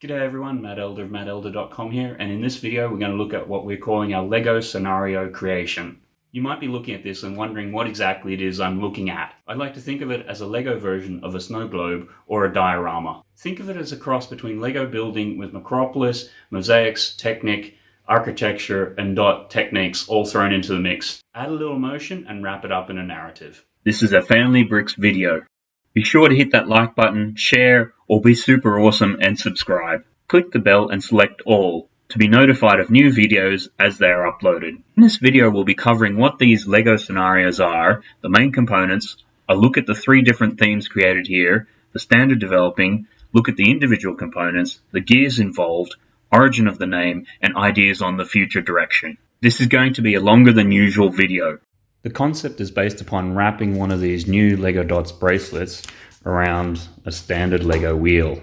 G'day everyone, Matt Elder of mattelder.com here, and in this video we're going to look at what we're calling our LEGO scenario creation. You might be looking at this and wondering what exactly it is I'm looking at. I'd like to think of it as a LEGO version of a snow globe or a diorama. Think of it as a cross between LEGO building with Micropolis, mosaics, Technic, architecture, and dot techniques all thrown into the mix. Add a little motion and wrap it up in a narrative. This is a Family Bricks video. Be sure to hit that like button, share, or be super awesome and subscribe. Click the bell and select all to be notified of new videos as they are uploaded. In this video we'll be covering what these LEGO scenarios are, the main components, a look at the three different themes created here, the standard developing, look at the individual components, the gears involved, origin of the name, and ideas on the future direction. This is going to be a longer than usual video. The concept is based upon wrapping one of these new LEGO Dots bracelets around a standard LEGO wheel.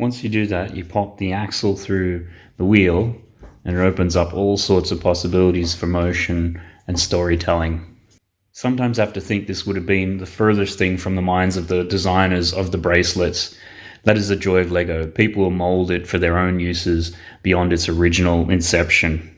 Once you do that, you pop the axle through the wheel and it opens up all sorts of possibilities for motion and storytelling. Sometimes I have to think this would have been the furthest thing from the minds of the designers of the bracelets that is the joy of Lego. People will mold it for their own uses beyond its original inception.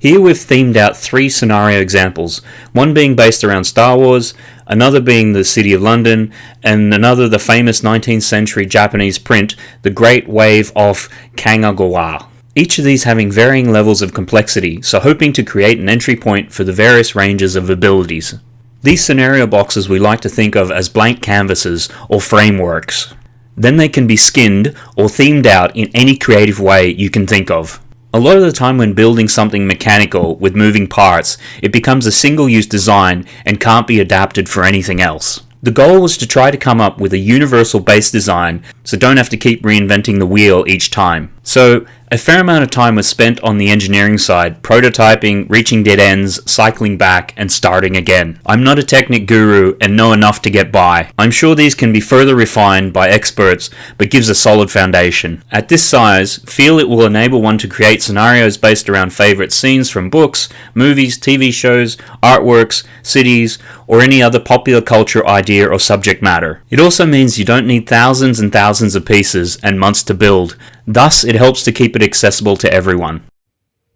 Here we've themed out three scenario examples, one being based around Star Wars, another being the City of London, and another the famous 19th century Japanese print, The Great Wave of Kanagawa. Each of these having varying levels of complexity, so hoping to create an entry point for the various ranges of abilities. These scenario boxes we like to think of as blank canvases or frameworks. Then they can be skinned or themed out in any creative way you can think of. A lot of the time when building something mechanical with moving parts, it becomes a single-use design and can't be adapted for anything else. The goal was to try to come up with a universal base design so don't have to keep reinventing the wheel each time. So a fair amount of time was spent on the engineering side, prototyping, reaching dead ends, cycling back, and starting again. I'm not a Technic guru and know enough to get by. I'm sure these can be further refined by experts, but gives a solid foundation. At this size, feel it will enable one to create scenarios based around favorite scenes from books, movies, TV shows, artworks, cities, or any other popular culture idea or subject matter. It also means you don't need thousands and thousands of pieces and months to build. Thus, it helps to keep it accessible to everyone.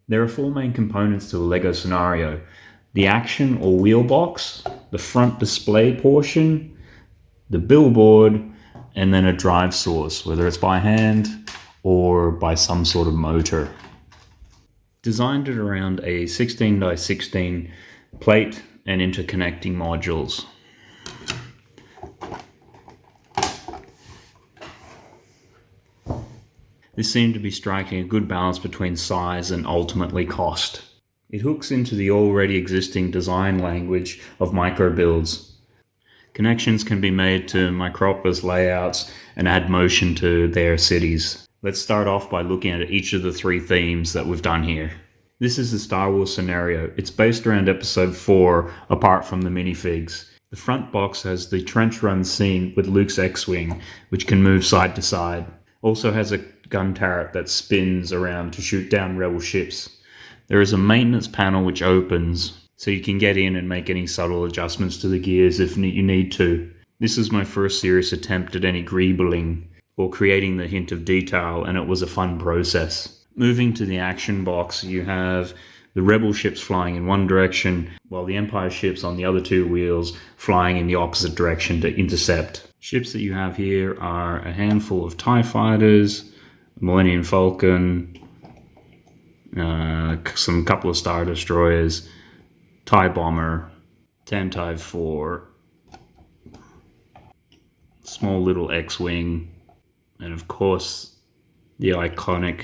There are four main components to a LEGO scenario. The action or wheel box, the front display portion, the billboard, and then a drive source, whether it's by hand or by some sort of motor. Designed it around a 16 by 16 plate and interconnecting modules. This seemed to be striking a good balance between size and ultimately cost. It hooks into the already existing design language of micro builds. Connections can be made to Micropolis layouts and add motion to their cities. Let's start off by looking at each of the three themes that we've done here. This is the Star Wars scenario. It's based around episode 4, apart from the minifigs. The front box has the trench run scene with Luke's X-Wing, which can move side to side. Also has a gun turret that spins around to shoot down rebel ships. There is a maintenance panel which opens so you can get in and make any subtle adjustments to the gears if you need to. This is my first serious attempt at any greebling or creating the hint of detail and it was a fun process. Moving to the action box you have the rebel ships flying in one direction while the empire ships on the other two wheels flying in the opposite direction to intercept. Ships that you have here are a handful of TIE fighters, Millennium Falcon, uh, some couple of Star Destroyers, TIE Bomber, Tantive 4, small little X-Wing, and of course the iconic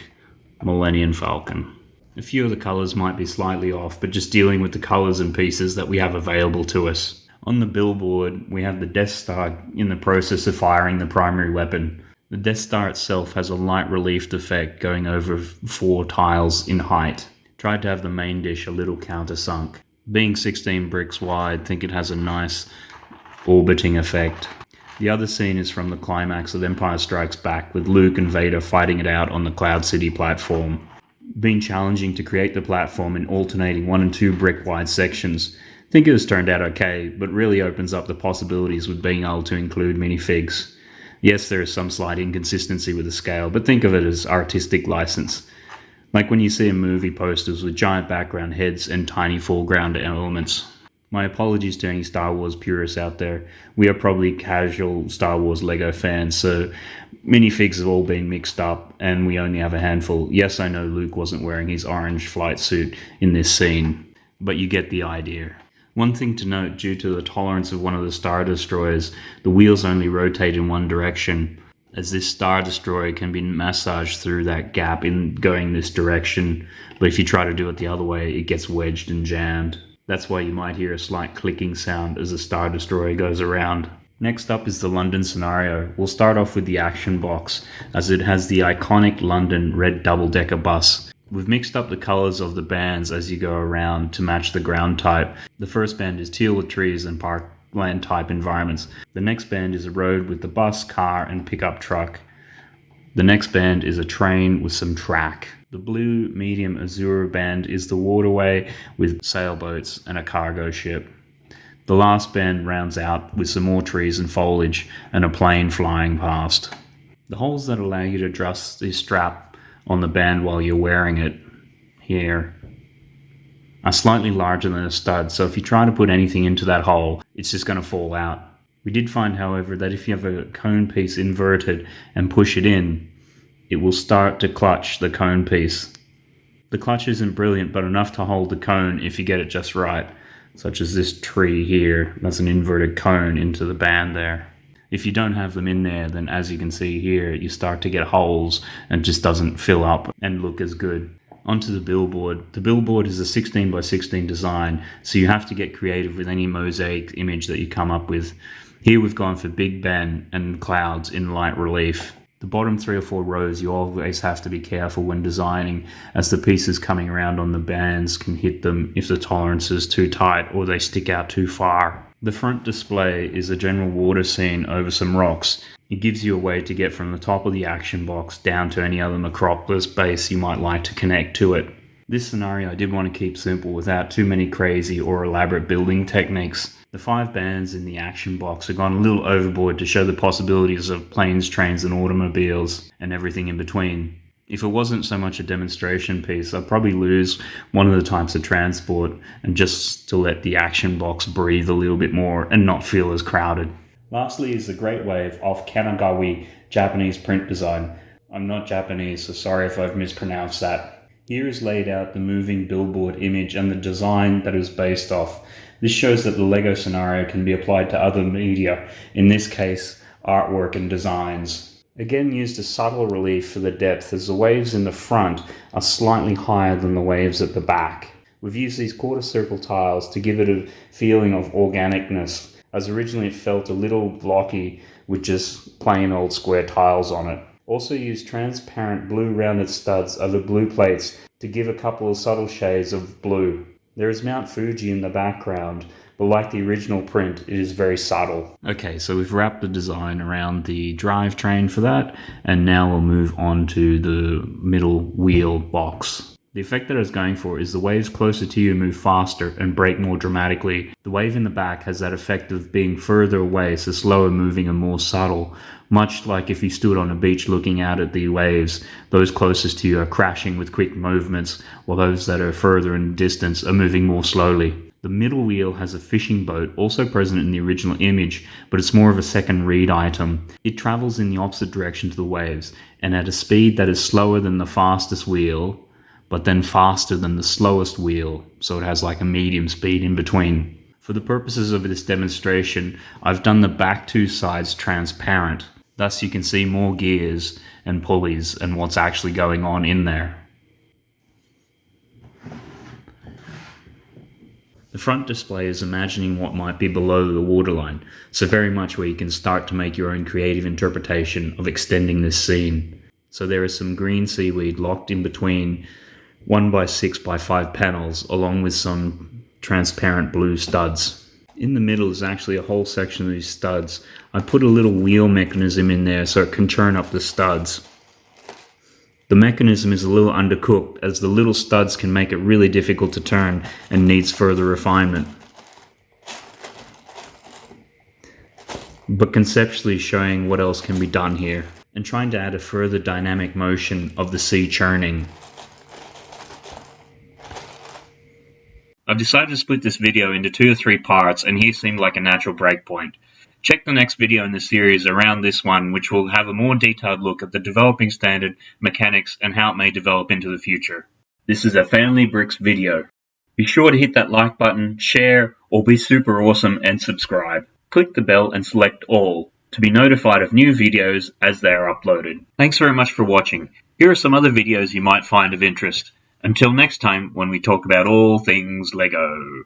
Millennium Falcon. A few of the colours might be slightly off, but just dealing with the colours and pieces that we have available to us. On the billboard, we have the Death Star in the process of firing the primary weapon. The Death Star itself has a light relief effect going over four tiles in height. Tried to have the main dish a little countersunk. Being 16 bricks wide, think it has a nice orbiting effect. The other scene is from the climax of Empire Strikes Back with Luke and Vader fighting it out on the Cloud City platform. Been challenging to create the platform in alternating one and two brick wide sections. think it has turned out okay, but really opens up the possibilities with being able to include minifigs. Yes, there is some slight inconsistency with the scale, but think of it as artistic license. Like when you see a movie posters with giant background heads and tiny foreground elements. My apologies to any Star Wars purists out there. We are probably casual Star Wars Lego fans, so minifigs have all been mixed up and we only have a handful. Yes, I know Luke wasn't wearing his orange flight suit in this scene, but you get the idea. One thing to note, due to the tolerance of one of the Star Destroyers, the wheels only rotate in one direction, as this Star Destroyer can be massaged through that gap in going this direction, but if you try to do it the other way, it gets wedged and jammed. That's why you might hear a slight clicking sound as the Star Destroyer goes around. Next up is the London scenario. We'll start off with the action box, as it has the iconic London red double-decker bus. We've mixed up the colours of the bands as you go around to match the ground type. The first band is teal with trees and parkland type environments. The next band is a road with the bus, car and pickup truck. The next band is a train with some track. The blue medium azure band is the waterway with sailboats and a cargo ship. The last band rounds out with some more trees and foliage and a plane flying past. The holes that allow you to adjust the strap on the band while you're wearing it here are slightly larger than a stud, so if you try to put anything into that hole, it's just going to fall out. We did find, however, that if you have a cone piece inverted and push it in, it will start to clutch the cone piece. The clutch isn't brilliant, but enough to hold the cone if you get it just right, such as this tree here. That's an inverted cone into the band there. If you don't have them in there, then as you can see here, you start to get holes and just doesn't fill up and look as good. Onto the billboard. The billboard is a 16 by 16 design, so you have to get creative with any mosaic image that you come up with. Here we've gone for Big Ben and clouds in light relief. The bottom three or four rows you always have to be careful when designing as the pieces coming around on the bands can hit them if the tolerance is too tight or they stick out too far. The front display is a general water scene over some rocks. It gives you a way to get from the top of the action box down to any other Micropolis base you might like to connect to it. This scenario I did want to keep simple without too many crazy or elaborate building techniques. The five bands in the action box have gone a little overboard to show the possibilities of planes, trains, and automobiles, and everything in between. If it wasn't so much a demonstration piece, I'd probably lose one of the types of transport and just to let the action box breathe a little bit more and not feel as crowded. Lastly is the Great Wave of Kanagawa Japanese print design. I'm not Japanese, so sorry if I've mispronounced that. Here is laid out the moving billboard image and the design that is based off. This shows that the LEGO scenario can be applied to other media, in this case, artwork and designs. Again used as subtle relief for the depth as the waves in the front are slightly higher than the waves at the back. We've used these quarter circle tiles to give it a feeling of organicness, as originally it felt a little blocky with just plain old square tiles on it. Also used transparent blue rounded studs over blue plates to give a couple of subtle shades of blue. There is Mount Fuji in the background, but like the original print, it is very subtle. Okay, so we've wrapped the design around the drivetrain for that, and now we'll move on to the middle wheel box. The effect that I was going for is the waves closer to you move faster and break more dramatically. The wave in the back has that effect of being further away, so slower moving and more subtle. Much like if you stood on a beach looking out at the waves, those closest to you are crashing with quick movements, while those that are further in distance are moving more slowly. The middle wheel has a fishing boat, also present in the original image, but it's more of a second read item. It travels in the opposite direction to the waves, and at a speed that is slower than the fastest wheel, but then faster than the slowest wheel, so it has like a medium speed in between. For the purposes of this demonstration, I've done the back two sides transparent, Thus you can see more gears and pulleys and what's actually going on in there. The front display is imagining what might be below the waterline, so very much where you can start to make your own creative interpretation of extending this scene. So there is some green seaweed locked in between 1 by 6 by 5 panels along with some transparent blue studs in the middle is actually a whole section of these studs. I put a little wheel mechanism in there so it can turn up the studs. The mechanism is a little undercooked as the little studs can make it really difficult to turn and needs further refinement. But conceptually showing what else can be done here and trying to add a further dynamic motion of the sea churning. I've decided to split this video into two or three parts and here seemed like a natural breakpoint. Check the next video in the series around this one, which will have a more detailed look at the developing standard, mechanics, and how it may develop into the future. This is a Family Bricks video. Be sure to hit that like button, share, or be super awesome and subscribe. Click the bell and select all to be notified of new videos as they are uploaded. Thanks very much for watching. Here are some other videos you might find of interest. Until next time when we talk about all things LEGO.